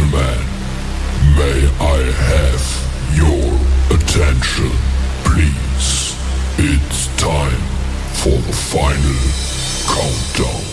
gentlemen, may I have your attention, please? It's time for the final countdown.